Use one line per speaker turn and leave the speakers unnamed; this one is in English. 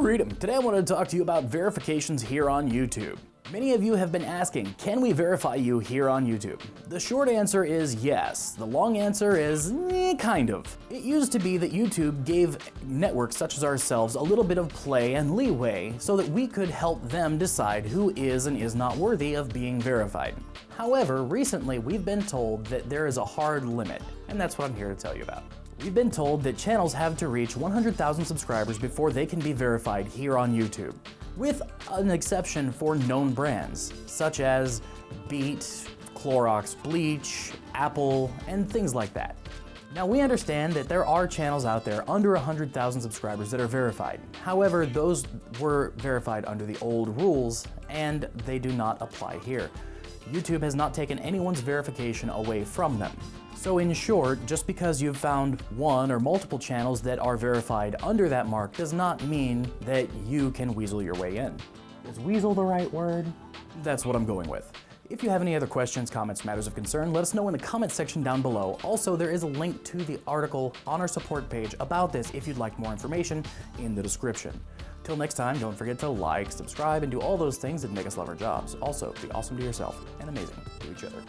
Freedom. Today I wanted to talk to you about verifications here on YouTube. Many of you have been asking, can we verify you here on YouTube? The short answer is yes. The long answer is eh, kind of. It used to be that YouTube gave networks such as ourselves a little bit of play and leeway so that we could help them decide who is and is not worthy of being verified. However, recently we've been told that there is a hard limit, and that's what I'm here to tell you about. We've been told that channels have to reach 100,000 subscribers before they can be verified here on YouTube, with an exception for known brands, such as Beat, Clorox Bleach, Apple, and things like that. Now we understand that there are channels out there under 100,000 subscribers that are verified. However, those were verified under the old rules and they do not apply here. YouTube has not taken anyone's verification away from them. So in short, just because you've found one or multiple channels that are verified under that mark does not mean that you can weasel your way in. Is weasel the right word? That's what I'm going with. If you have any other questions, comments, matters of concern, let us know in the comment section down below. Also, there is a link to the article on our support page about this if you'd like more information in the description. Till next time, don't forget to like, subscribe, and do all those things that make us love our jobs. Also, be awesome to yourself and amazing to each other.